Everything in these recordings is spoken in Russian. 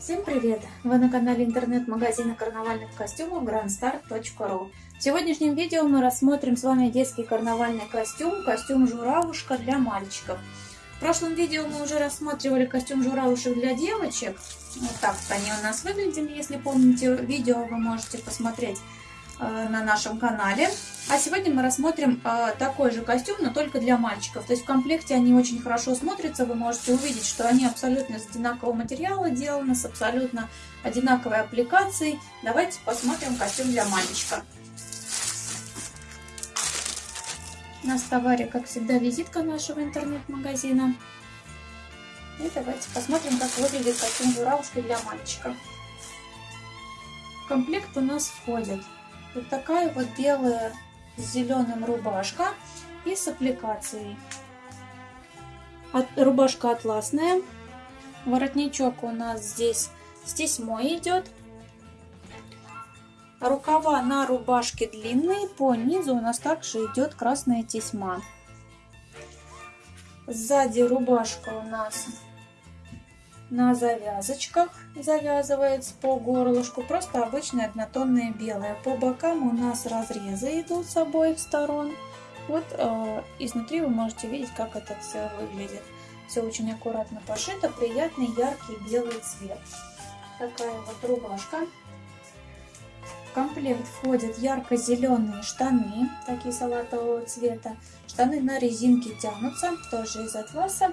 Всем привет! Вы на канале интернет-магазина карнавальных костюмов grandstar.ru В сегодняшнем видео мы рассмотрим с вами детский карнавальный костюм, костюм журавушка для мальчиков. В прошлом видео мы уже рассматривали костюм журавушек для девочек. Вот так они у нас выглядели, если помните видео, вы можете посмотреть на нашем канале. А сегодня мы рассмотрим э, такой же костюм, но только для мальчиков. То есть в комплекте они очень хорошо смотрятся. Вы можете увидеть, что они абсолютно из одинакового материала сделаны, с абсолютно одинаковой аппликацией. Давайте посмотрим костюм для мальчика. У нас в товаре, как всегда, визитка нашего интернет-магазина. И давайте посмотрим, как выглядит костюм журавушки для мальчика. В комплект у нас входит вот такая вот белая с зеленым рубашка и с аппликацией. От, рубашка атласная. Воротничок у нас здесь с тесьмой идет. Рукава на рубашке длинные, по низу у нас также идет красная тесьма. Сзади рубашка у нас на завязочках завязывается по горлышку. Просто обычная однотонная белая. По бокам у нас разрезы идут с обоих сторон. Вот э, изнутри вы можете видеть, как это все выглядит. Все очень аккуратно пошито, приятный яркий белый цвет. Такая вот рубашка. В комплект входят ярко-зеленые штаны, такие салатового цвета. Штаны на резинке тянутся, тоже из атласа.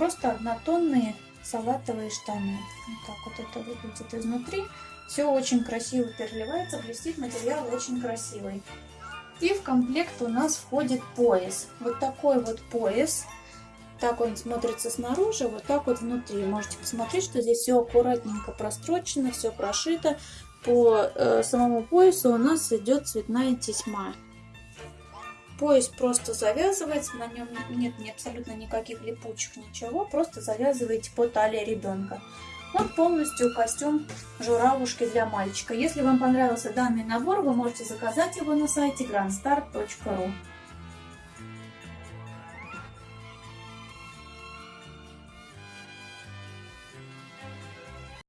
Просто однотонные салатовые штаны. Вот так вот это выглядит изнутри. Все очень красиво переливается, блестит материал очень красивый. И в комплект у нас входит пояс. Вот такой вот пояс. Так он смотрится снаружи, вот так вот внутри. Можете посмотреть, что здесь все аккуратненько прострочено, все прошито. По э, самому поясу у нас идет цветная тесьма. Пояс просто завязывается, на нем нет ни абсолютно никаких липучек, ничего, просто завязываете по талии ребенка. Вот полностью костюм журавушки для мальчика. Если вам понравился данный набор, вы можете заказать его на сайте grandstar.ru.